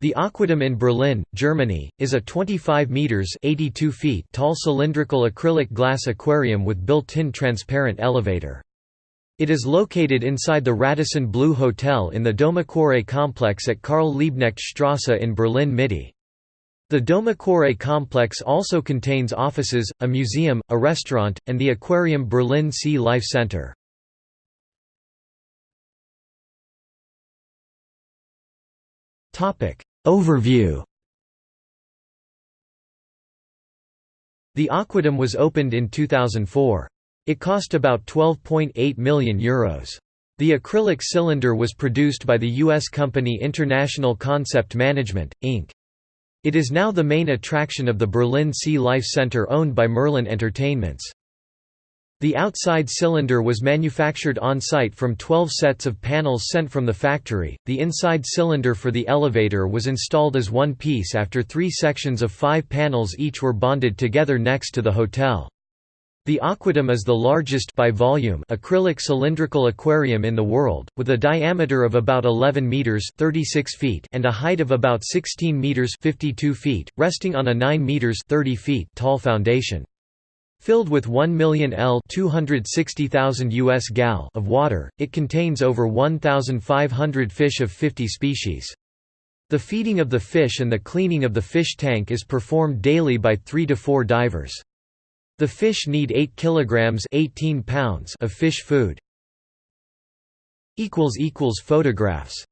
The Aquadom in Berlin, Germany, is a 25 meters (82 feet) tall cylindrical acrylic glass aquarium with built-in transparent elevator. It is located inside the Radisson Blu Hotel in the DomAquarée complex at Karl Liebknecht Strasse in Berlin Mitte. The DomAquarée complex also contains offices, a museum, a restaurant, and the Aquarium Berlin Sea Life Center. Overview The Aquadom was opened in 2004. It cost about €12.8 million. Euros. The acrylic cylinder was produced by the U.S. company International Concept Management, Inc. It is now the main attraction of the Berlin Sea Life Center owned by Merlin Entertainments. The outside cylinder was manufactured on-site from 12 sets of panels sent from the factory. The inside cylinder for the elevator was installed as one piece after three sections of five panels each were bonded together next to the hotel. The Aquadom is the largest by volume acrylic cylindrical aquarium in the world, with a diameter of about 11 meters (36 feet) and a height of about 16 meters (52 feet), resting on a 9 meters (30 feet) tall foundation. Filled with 1 million L 260,000 US gal of water, it contains over 1,500 fish of 50 species. The feeding of the fish and the cleaning of the fish tank is performed daily by 3 to 4 divers. The fish need 8 kilograms 18 pounds of fish food. equals equals Photographs